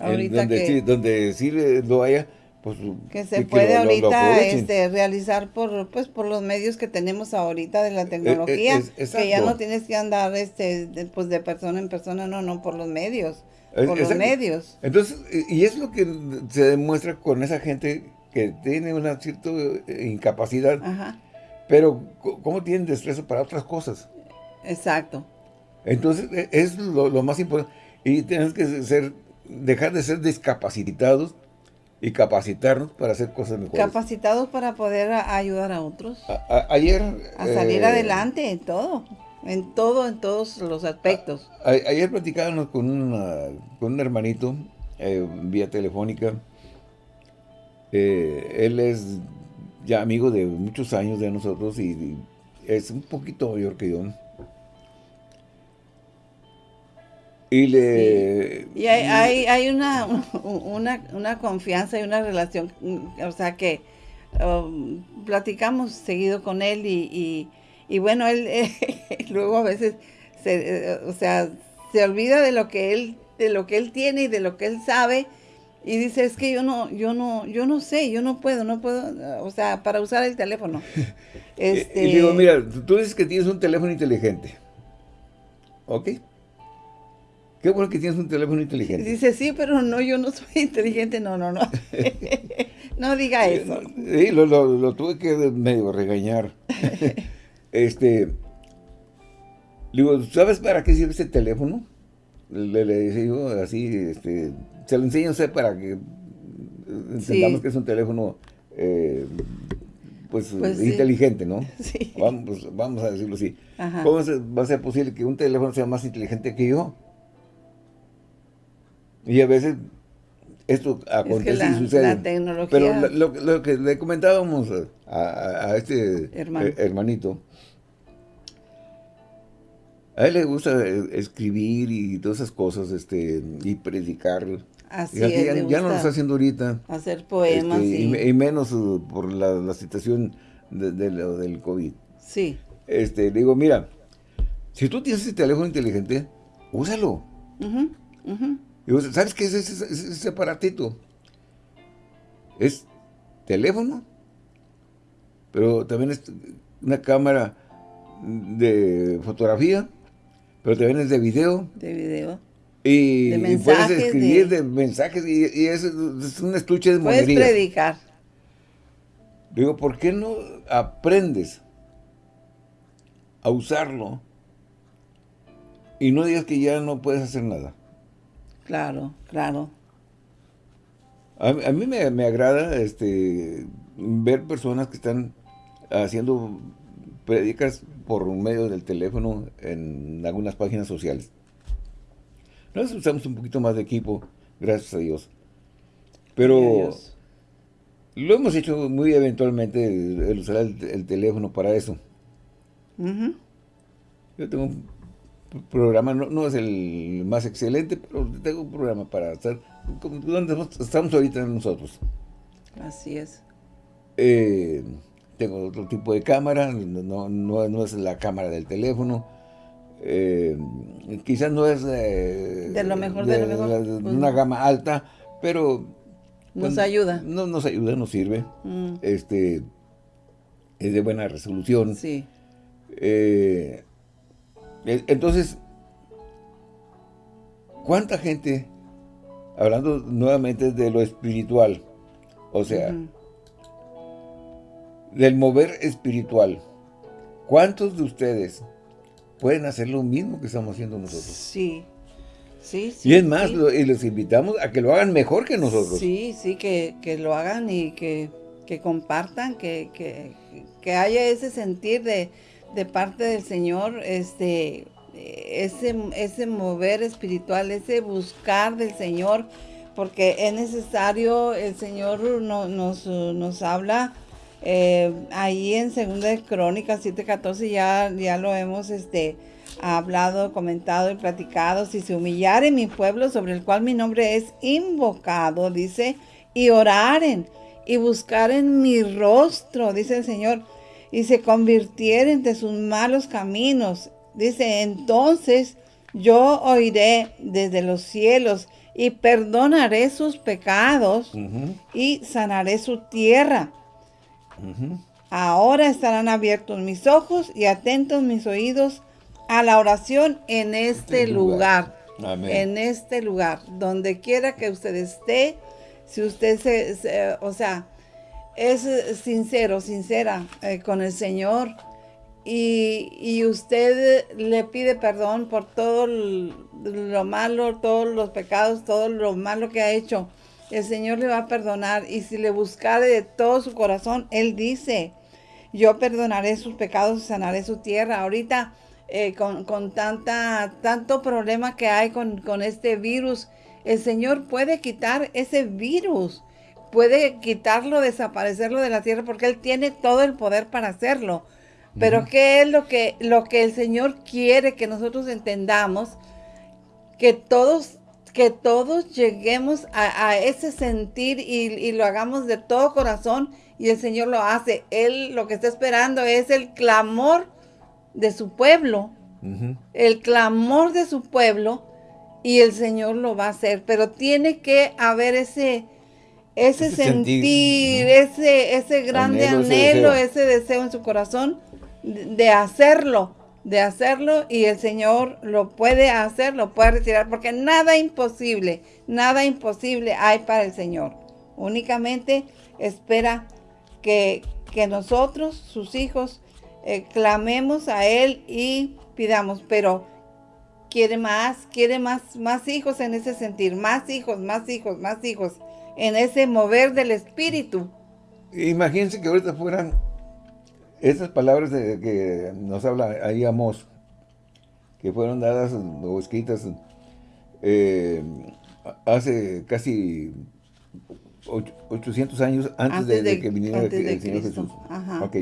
donde, sí, donde sí lo haya, pues, que se puede ahorita este, realizar por pues por los medios que tenemos ahorita de la eh, eh, tecnología que ya no tienes que andar este de, pues de persona en persona no no por los medios por los medios. Entonces y es lo que se demuestra con esa gente que tiene una cierta incapacidad pero cómo tienen destreza para otras cosas exacto. Entonces e, es lo, lo más importante y tenemos que ser dejar de ser discapacitados y capacitarnos para hacer cosas mejores. Capacitados para poder ayudar a otros. ayer... A salir eh, adelante en todo, en todo, en todos los aspectos. ayer platicábamos con, con un hermanito eh, vía telefónica. Eh, él es ya amigo de muchos años de nosotros y es un poquito mayor que yo. Y le... Y hay, hay, una, una, confianza y una relación, o sea que um, platicamos seguido con él y, y, bueno, él luego a veces, se, o sea, se olvida de lo que él de lo que él tiene y de lo que él sabe y dice es que yo no yo no yo no sé yo no puedo no puedo o sea para usar el teléfono. Este... y digo mira tú dices que tienes un teléfono inteligente ¿ok? Qué bueno que tienes un teléfono inteligente. Dice, sí, pero no, yo no soy inteligente. No, no, no. no diga eso. Sí, lo, tuve que medio regañar. este, digo, ¿sabes para qué sirve este teléfono? Le, le digo así, este, se lo enseño sé para que entendamos que es un teléfono eh, pues, pues inteligente, ¿no? Sí. Vamos, pues, vamos a decirlo así. ¿Cómo va a ser posible que un teléfono sea más inteligente que yo? Y a veces esto acontece y sucede. Pero lo, que le comentábamos a, este hermanito, a él le gusta eh, escribir y todas esas cosas, este, y predicar. Así ya, no lo está haciendo ahorita. Hacer poemas. Este, y, menos uh, por la, situación de, del COVID. Sí. Este, digo, mira, si tú tienes ese teléfono inteligente, úsalo. ¿Sabes qué es ese, aparatito? Es teléfono, pero también es una cámara de fotografía, pero también es de video. De video. Y, puedes escribir de, mensajes y, es, un estuche de Puedes predicar. Digo, ¿por qué no aprendes a usarlo y no digas que ya no puedes hacer nada? Claro, claro. A, mí me, agrada este ver personas que están haciendo predicas por medio del teléfono en algunas páginas sociales. Nosotros usamos un poquito más de equipo, gracias a Dios. Pero lo hemos hecho muy eventualmente, el, usar el, teléfono para eso. Yo tengo un programa, no, es el más excelente, pero tengo un programa para hacer, donde estamos ahorita nosotros. Así es. Eh, tengo otro tipo de cámara, no, no, es la cámara del teléfono. Eh, quizás no es eh, de lo mejor de, lo mejor pues una gama alta pero nos pues, ayuda no nos ayuda nos sirve mm. este es de buena resolución sí entonces, ¿cuánta gente, hablando nuevamente de lo espiritual, o sea, del mover espiritual, ¿cuántos de ustedes pueden hacer lo mismo que estamos haciendo nosotros? Sí, sí, sí. Y es más, y les invitamos a que lo hagan mejor que nosotros. Sí, sí, que, lo hagan y que, compartan, que, que haya ese sentir de de parte del Señor, este, ese, ese mover espiritual, ese buscar del Señor, porque es necesario, el Señor nos, nos habla Eh, ahí en Segunda de Crónicas 7:14 ya, ya lo hemos este, hablado, comentado y platicado. Si se humillare mi pueblo sobre el cual mi nombre es invocado, dice, y oraren y buscaren mi rostro, dice el Señor, y se convirtieren de sus malos caminos. Dice, entonces yo oiré desde los cielos y perdonaré sus pecados y sanaré su tierra. Ahora estarán abiertos mis ojos y atentos mis oídos a la oración en este, lugar. En este lugar, donde quiera que usted esté, si usted se, o sea, es sincero, sincera eh, con el Señor. Y, usted le pide perdón por todo lo malo, todos los pecados, todo lo malo que ha hecho, el Señor le va a perdonar y si le buscare de todo su corazón, Él dice, yo perdonaré sus pecados y sanaré su tierra. Ahorita eh, con, tanta, tanto problema que hay con, con este virus, el Señor puede quitar ese virus, puede quitarlo, desaparecerlo de la tierra, porque Él tiene todo el poder para hacerlo. Pero ¿qué es lo que, lo que el Señor quiere que nosotros entendamos? Que todos, que todos lleguemos a, ese sentir y, lo hagamos de todo corazón y el Señor lo hace. Él lo que está esperando es el clamor de su pueblo, el clamor de su pueblo y el Señor lo va a hacer, pero tiene que haber ese, ese, sentir, ese, ese grande anhelo, ese, deseo. en su corazón de hacerlo, de hacerlo y el Señor lo puede hacer, lo puede retirar, porque nada imposible, nada imposible hay para el Señor. Únicamente espera que, que nosotros, sus hijos, eh, clamemos a Él y pidamos, pero quiere más, quiere más, más hijos en ese sentir, más hijos, más hijos, más hijos, en ese mover del Espíritu. Imagínense que ahorita fueran esas palabras de, que nos habla ahí Amos, que fueron dadas o escritas eh, hace casi 800 años antes, de, que viniera el, Señor Jesús. Ok.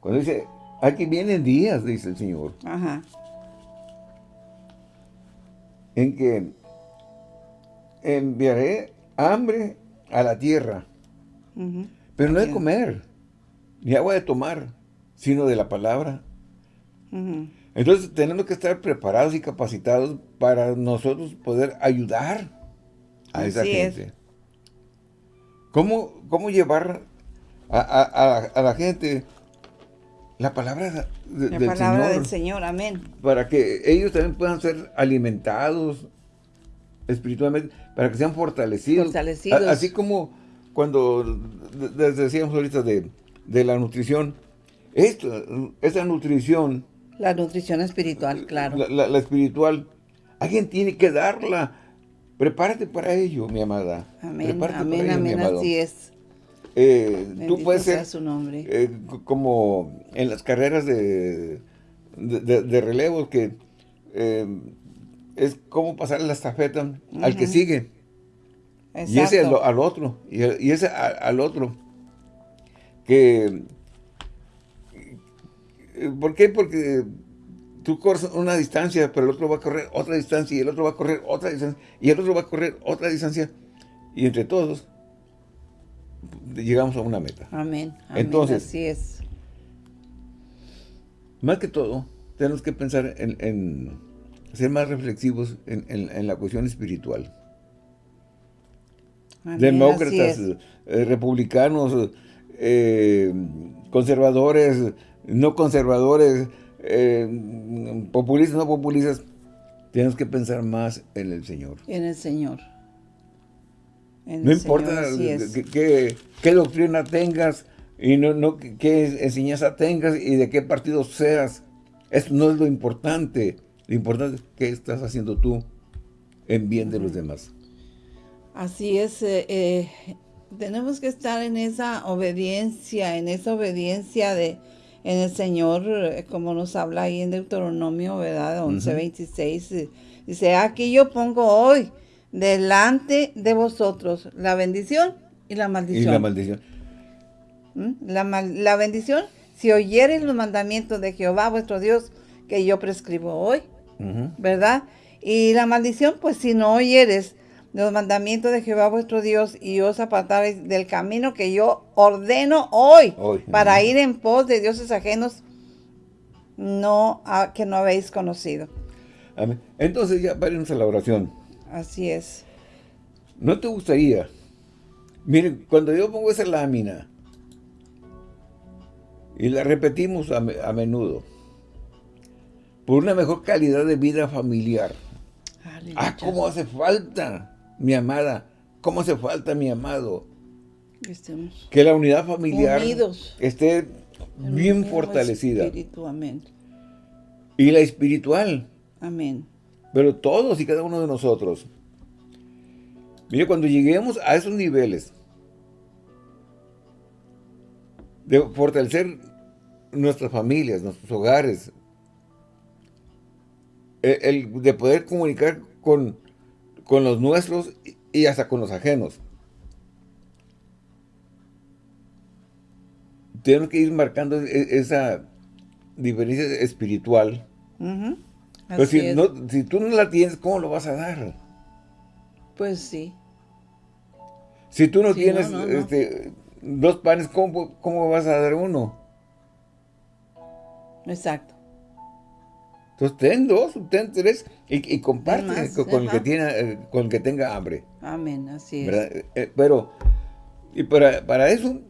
Cuando dice, aquí vienen días, dice el Señor. Ajá. En que enviaré hambre a la tierra, pero no de comer, ni agua de tomar, sino de la palabra. Entonces tenemos que estar preparados y capacitados para nosotros poder ayudar a esa gente. ¿Cómo, ¿Cómo, llevar a, la gente la palabra, la palabra del Señor? Amén. Para que ellos también puedan ser alimentados espiritualmente, para que sean fortalecidos. Fortalecidos. así como cuando decíamos ahorita de de la nutrición. Esto, esa nutrición... La nutrición espiritual, claro. La, espiritual, alguien tiene que darla. Prepárate para ello, mi amada. Amén, amén, amén, así es. Eh, tú puedes ser su nombre. Eh, como en las carreras de, de, relevos que eh, es como pasar la estafeta al que sigue. Y ese al, otro, y, ese al otro que... ¿Por qué? Porque tú corres una distancia, pero el otro va a correr otra distancia, y el otro va a correr otra distancia, y el otro va a correr otra distancia, y entre todos llegamos a una meta. Amén. Entonces, así es. Más que todo, tenemos que pensar en, ser más reflexivos en, la cuestión espiritual. Demócratas, eh, republicanos, eh, conservadores, no conservadores, eh, populistas, no populistas, tenemos que pensar más en el Señor. En el Señor. no importa qué, doctrina tengas y no, no qué enseñanza tengas y de qué partido seas. Eso no es lo importante. Lo importante es qué estás haciendo tú en bien de los demás. Así es. Eh, tenemos que estar en esa obediencia, en esa obediencia de en el Señor, eh, como nos habla ahí en Deuteronomio, ¿verdad? 11.26, eh, dice, aquí yo pongo hoy delante de vosotros la bendición y la maldición. Y la maldición. La, la bendición, si oyeres los mandamientos de Jehová vuestro Dios, que yo prescribo hoy, ¿verdad? Y la maldición, pues si no oyeres los mandamientos de Jehová vuestro Dios y os apartaréis del camino que yo ordeno hoy, para ir en pos de dioses ajenos no que no habéis conocido. Amén. Entonces ya vámonos a la oración. Así es. ¿No te gustaría? Miren, cuando yo pongo esa lámina y la repetimos a, menudo, por una mejor calidad de vida familiar. Ah, cómo hace falta mi amada, ¿cómo hace falta mi amado? que la unidad familiar esté bien fortalecida. Y la espiritual. Amén. Pero todos y cada uno de nosotros. Mire, cuando lleguemos a esos niveles de fortalecer nuestras familias, nuestros hogares, el de poder comunicar con con los nuestros y hasta con los ajenos. Tenemos que ir marcando e-, esa diferencia espiritual. Pero si, si, tú no la tienes, ¿cómo lo vas a dar? Pues sí. Si tú no tienes este, dos panes, ¿cómo, ¿cómo vas a dar uno? Exacto. Entonces, ten dos, ten tres y, comparte con, el que tiene, eh, con el que tenga hambre. Amén, así es. Eh, eh, pero, y para, para eso,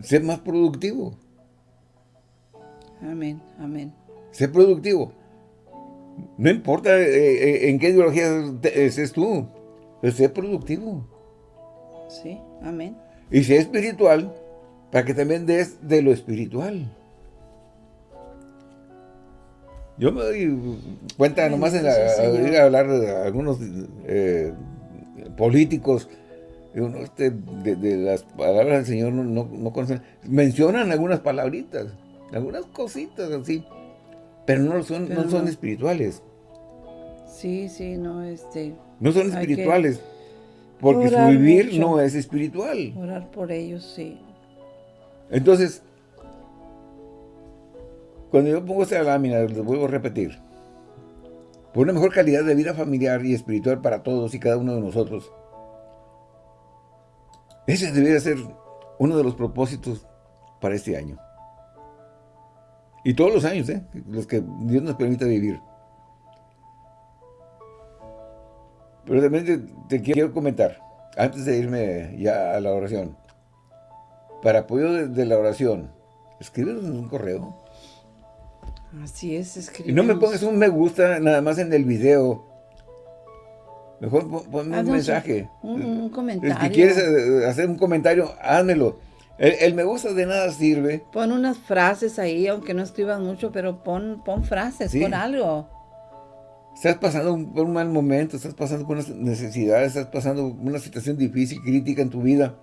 ser más productivo. Amén, amén. Ser productivo. No importa en qué ideología estés tú, pero ser productivo. Sí, amén. Y ser espiritual, para que también des de lo espiritual. Yo me doy cuenta nomás en ir a hablar de algunos eh, políticos, este, de, las palabras del Señor no, conocen, mencionan algunas palabritas, algunas cositas así, pero no son, no son espirituales. Sí, sí, no, este... No son espirituales, porque su vivir no es espiritual. Orar por ellos, sí. Entonces, cuando yo pongo esta lámina, les vuelvo a repetir, por una mejor calidad de vida familiar y espiritual para todos y cada uno de nosotros, ese debería ser uno de los propósitos para este año. Y todos los años, ¿eh? los que Dios nos permita vivir. Pero también te, quiero comentar, antes de irme ya a la oración, para apoyo de, la oración, escríbenos en un correo Así es, escribe. Y no me pongas un me gusta nada más en el video. Mejor ponme un mensaje. Un, comentario. Si quieres eh, hacer un comentario, házmelo. El, me gusta de nada sirve. Pon unas frases ahí, aunque no escribas mucho, pero pon, pon frases, pon algo. Estás pasando por un mal momento, estás pasando por unas necesidades, estás pasando una situación difícil, crítica en tu vida.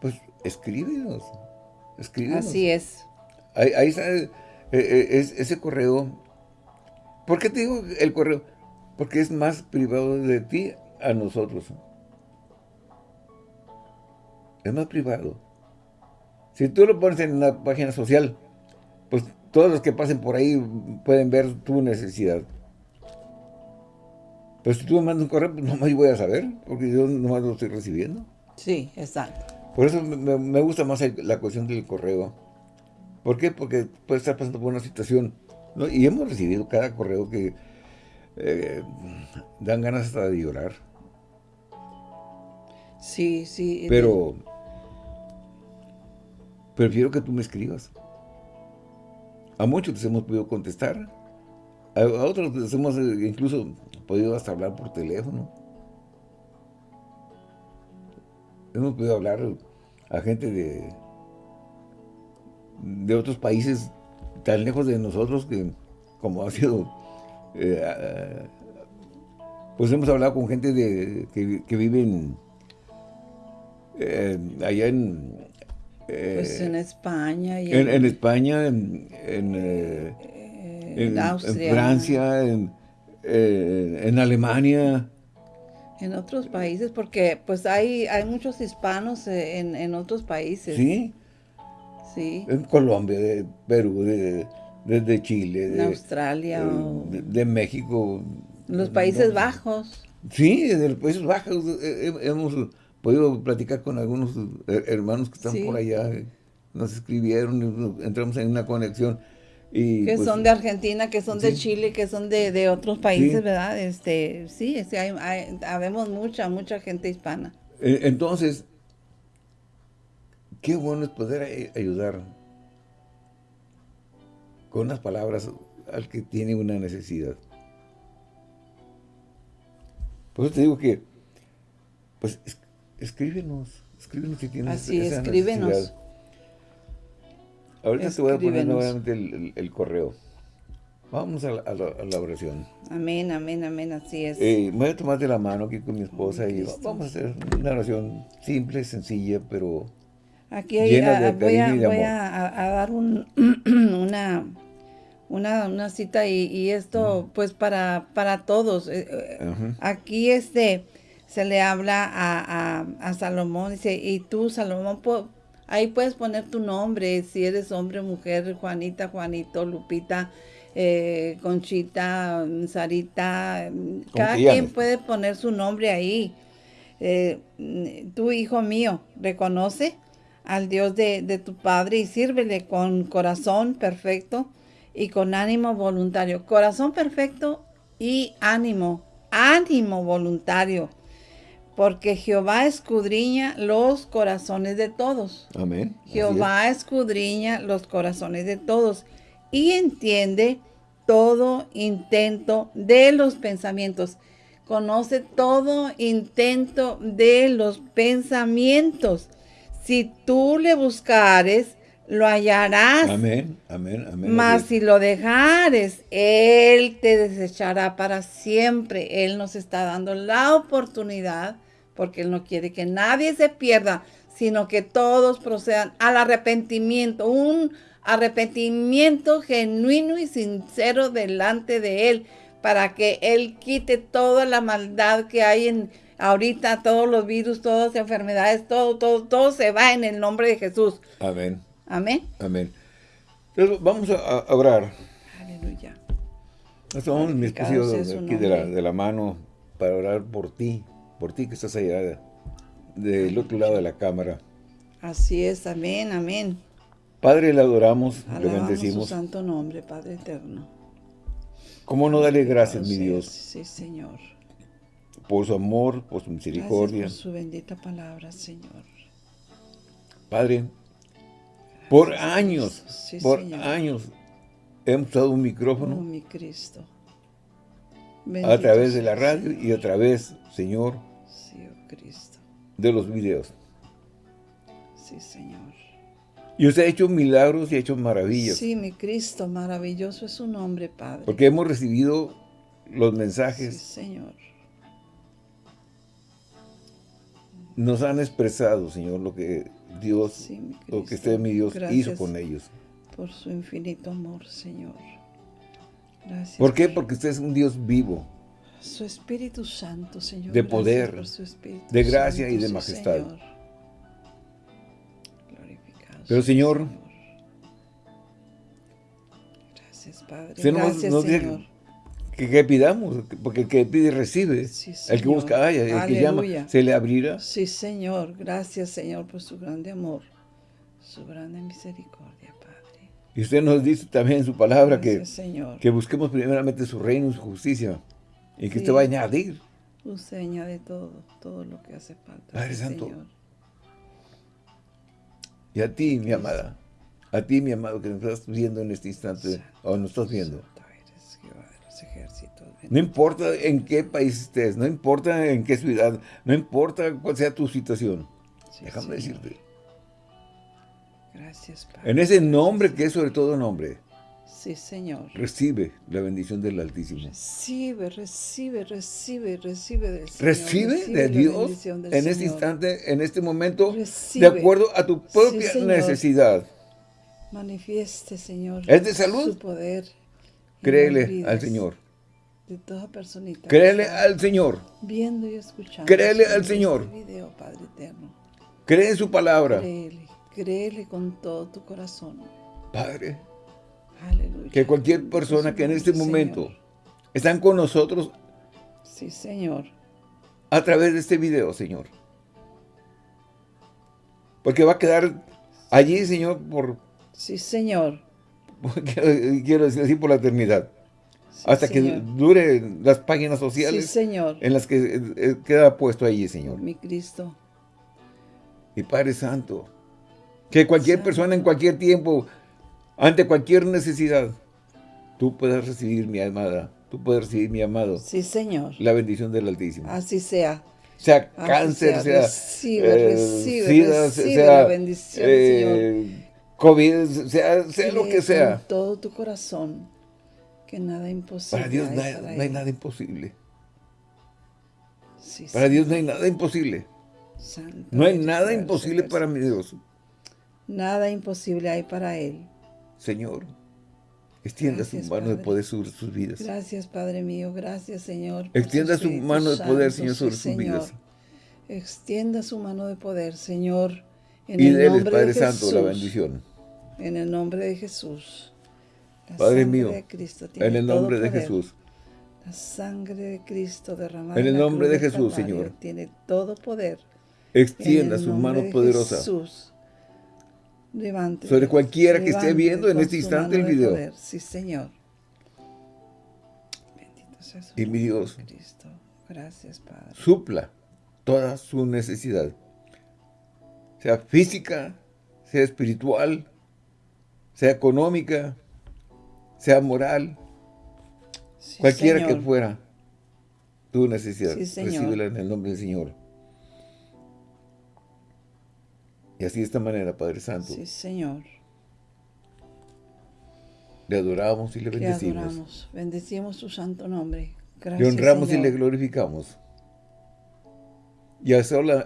Pues escríbenos. Escríbenos. Así es. Ahí, ahí está eh, eh, es, ese correo, ¿por qué te digo el correo? Porque es más privado de ti a nosotros. Es más privado. Si tú lo pones en una página social, pues todos los que pasen por ahí pueden ver tu necesidad. Pero si tú me mandas un correo, pues no me voy a saber, porque yo nomás lo estoy recibiendo. Sí, exacto. Por eso me, gusta más la cuestión del correo. ¿Por qué? Porque puede estar pasando por una situación, y hemos recibido cada correo que eh, dan ganas hasta de llorar. Sí, sí. Pero prefiero que tú me escribas. A muchos les hemos podido contestar. A, otros les hemos eh, incluso podido hasta hablar por teléfono. Hemos podido hablar a gente de de otros países tan lejos de nosotros que como ha sido eh, pues hemos hablado con gente de, que, que viven eh, allá en eh, pues en España y en, España en, en, Austria. en Francia en, en Alemania En otros países, porque pues hay, hay muchos hispanos eh, en, otros países. Sí. Sí. En Colombia, de Perú, de, de, Chile. De Australia. De, México. Los Países Bajos. Sí, de los Países Bajos hemos podido platicar con algunos hermanos que están por allá. Nos escribieron, entramos en una conexión que pues son de Argentina, que son de Chile, que son de, otros países, ¿verdad? Este, sí, hay, habemos mucha, mucha gente hispana. E, entonces, qué bueno es poder ayudar con unas palabras al que tiene una necesidad. Por eso te digo que, pues, escríbenos, escríbenos si tienes Así, escríbenos. Ahorita te voy a poner nuevamente el, correo. Vamos a la, oración. Amén, amén, amén, así es. Eh, me voy a tomar de la mano aquí con mi esposa y vamos a hacer una oración simple, sencilla, pero aquí hay, de voy, a, voy a, dar un, una, una, una, cita y, esto pues para, para todos. Eh, eh, aquí este se le habla a, a Salomón, dice, y tú Salomón, Ahí puedes poner tu nombre, si eres hombre, mujer, Juanita, Juanito, Lupita, eh, Conchita, Sarita. Cada quien puede poner su nombre ahí. Eh, tu hijo mío, reconoce al Dios de, de, tu Padre y sírvele con corazón perfecto y con ánimo voluntario. Corazón perfecto y ánimo, ánimo voluntario porque Jehová escudriña los corazones de todos. Amén. Jehová escudriña los corazones de todos y entiende todo intento de los pensamientos. Conoce todo intento de los pensamientos. Si tú le buscares, lo hallarás. Amén, amén, amén. Mas si lo dejares, Él te desechará para siempre. Él nos está dando la oportunidad porque Él no quiere que nadie se pierda, sino que todos procedan al arrepentimiento, un arrepentimiento genuino y sincero delante de Él, para que Él quite toda la maldad que hay en ahorita, todos los virus, todas las enfermedades, todo, todo, todo se va en el nombre de Jesús. Amén. Amén. Amén. Entonces, vamos a, orar. Aleluya. Estamos mis aquí de la, de la mano para orar por ti, por ti que estás allá del otro lado de la cámara. Así es, amén, amén. Padre, le adoramos, le bendecimos. su santo nombre, Padre eterno. ¿Cómo no darle gracias, mi Dios? Sí, Señor. Por su amor, por su misericordia. por su bendita palabra, Señor. Padre, por años, por años hemos usado un micrófono. Oh, mi Cristo. a través de la radio y a través, Señor, Cristo. De los videos. Sí, Señor. Y usted ha hecho milagros y ha hecho maravillas. Sí, mi Cristo, maravilloso es su nombre, Padre. Porque hemos recibido los mensajes. Sí, Señor. Nos han expresado, Señor, lo que Dios, lo que usted, mi Dios, hizo con ellos. Por su infinito amor, Señor. Gracias. ¿Por qué? Porque usted es un Dios vivo. Su Espíritu Santo, Señor. De poder, de gracia y de majestad. Pero Señor, gracias Padre, gracias Señor. Que, pidamos, porque el que pide recibe, el que busca haya, el que llama se le abrirá. Sí Señor, gracias Señor por su grande amor, su grande misericordia Padre. Y usted nos dice también en su palabra que, que busquemos primeramente su reino y su justicia y que usted va a añadir. Usted añade todo, todo lo que hace falta. Padre Santo. Y a ti, mi amada, a ti, mi amado, que nos estás viendo en este instante, o nos estás viendo. No importa en qué país estés, no importa en qué ciudad, no importa cuál sea tu situación. Déjame decirte. Gracias, Padre. En ese nombre que es sobre todo nombre. Sí, Señor. Recibe la bendición del Altísimo. Recibe, recibe, recibe, recibe del Señor. Recibe, de Dios en este instante, en este momento, de acuerdo a tu propia necesidad. Manifieste, Señor. ¿Es de salud? Su poder. Créele al Señor. de toda personita. Créele al Señor. Viendo y escuchando. Créele al Señor. Este video, Padre eterno. Cree en su palabra. Créele, créele con todo tu corazón. Padre. Aleluya. Que cualquier persona que en este momento están con nosotros. Sí, Señor. A través de este video, Señor. Porque va a quedar allí, Señor, por... Sí, Señor. Quiero decir así, por la eternidad. hasta que dure las páginas sociales. Sí, Señor. En las que eh, eh, queda puesto allí, Señor. Mi Cristo. Y Padre Santo. Que cualquier persona en cualquier tiempo, ante cualquier necesidad, tú puedas recibir mi amada, tú puedes recibir mi amado. Sí, Señor. La bendición del Altísimo. Así sea sea cáncer, sea, recibe, eh, recibe, recibe la bendición, eh, Señor. COVID, sea, sea lo que sea. Con todo tu corazón, que nada imposible. Para Dios no hay, nada imposible. para Dios no hay nada imposible. no hay nada imposible para mi Dios. Nada imposible hay para Él. Señor, extienda su mano de poder sobre sus vidas. Gracias, Padre mío. Gracias, Señor. Extienda su mano de poder, Señor, sobre sus vidas. Extienda su mano de poder, Señor. En y el nombre Padre de Santo, la bendición. En el nombre de Jesús. Padre mío, en el nombre de Jesús. La sangre de Cristo derramada en el nombre de Jesús, Señor. Tiene todo poder. Extienda su mano poderosa. Jesús. Levante. Sobre cualquiera que esté viendo en este instante el video. Sí, Señor. Bendito sea su y mi Dios. Cristo. Gracias, Padre. Supla toda su necesidad. Sea física, sea espiritual, sea económica, sea moral, cualquiera que fuera tu necesidad, recíbela en el nombre del Señor. Y así de esta manera, Padre Santo. Sí, Señor. Le adoramos y le bendecimos. Le adoramos, bendecimos su santo nombre. Gracias, Le honramos y le glorificamos. Y a,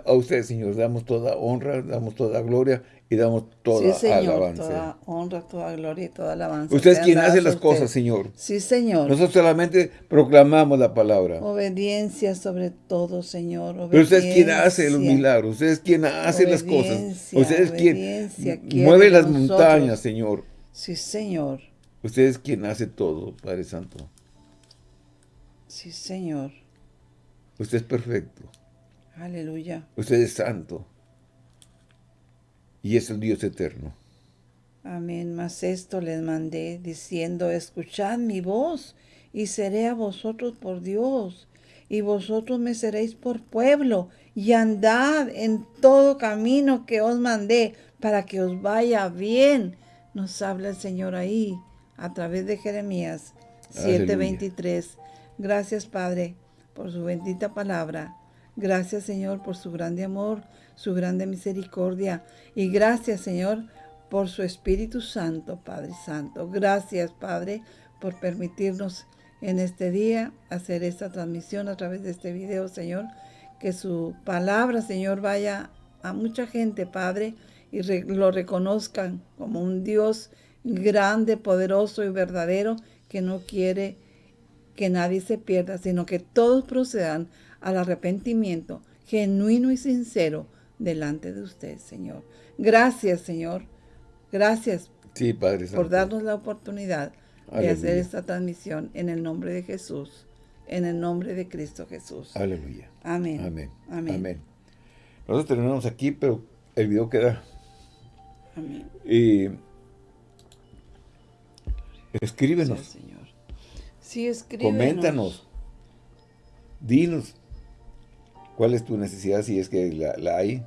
a usted, Señor, damos toda honra, damos toda gloria y damos toda sí, señor, alabanza. toda honra, toda gloria y toda alabanza. Usted es quien hace las cosas, Señor. Sí, Señor. Nosotros solamente proclamamos la palabra. Obediencia sobre todo, Señor. Obediencia. Pero usted es quien hace los milagros. Usted es quien hace las cosas. Usted es quien mueve las montañas, Señor. Sí, Señor. Usted es quien hace todo, Padre Santo. Sí, Señor. Usted es perfecto. Aleluya. Usted es santo. Y es el Dios eterno. Amén. Mas esto les mandé diciendo, escuchad mi voz y seré a vosotros por Dios. Y vosotros me seréis por pueblo y andad en todo camino que os mandé para que os vaya bien. Nos habla el Señor ahí a través de Jeremías 7:23. Gracias Padre por su bendita palabra. Gracias, Señor, por su grande amor, su grande misericordia. Y gracias, Señor, por su Espíritu Santo, Padre Santo. Gracias, Padre, por permitirnos en este día hacer esta transmisión a través de este video, Señor. Que su palabra, Señor, vaya a mucha gente, Padre, y lo reconozcan como un Dios grande, poderoso y verdadero que no quiere que nadie se pierda, sino que todos procedan al arrepentimiento genuino y sincero delante de usted, Señor. Gracias, Señor. Gracias sí, Padre por darnos la oportunidad de hacer esta transmisión en el nombre de Jesús, en el nombre de Cristo Jesús. Aleluya. Amén. Amén. Amén. Nosotros terminamos aquí, pero el video queda. Amén. Y escríbenos. Sí, Señor. Sí, escríbenos. Coméntanos. Dinos cuál es tu necesidad si es que la, hay.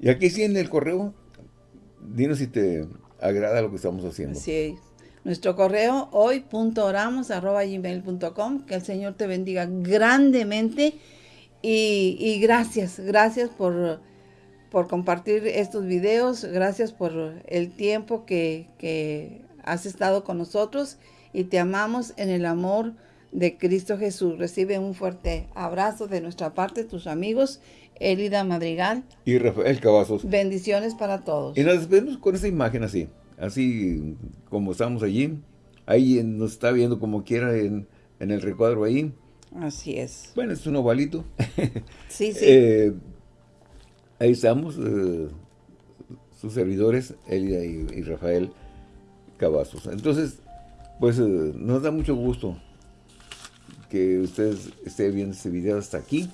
Y aquí sí en el correo, dinos si te agrada lo que estamos haciendo. Sí, nuestro correo hoy.oramos.gmail.com Que el Señor te bendiga grandemente y, gracias, gracias por, por, compartir estos videos, gracias por el tiempo que, que has estado con nosotros y te amamos en el amor de Cristo Jesús. Recibe un fuerte abrazo de nuestra parte, tus amigos, Elida Madrigal. Y Rafael Cavazos. Bendiciones para todos. Y nos despedimos con esa imagen así, así como estamos allí. Ahí nos está viendo como quiera en en el recuadro ahí. Así es. Bueno, es un ovalito. Sí, sí. Eh, ahí estamos, eh, sus servidores, Elida y, Rafael Cavazos. Entonces, pues eh, nos da mucho gusto que ustedes estén viendo este video hasta aquí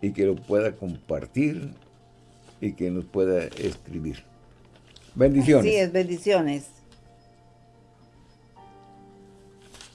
y que lo pueda compartir y que nos pueda escribir. Bendiciones. Sí, es bendiciones.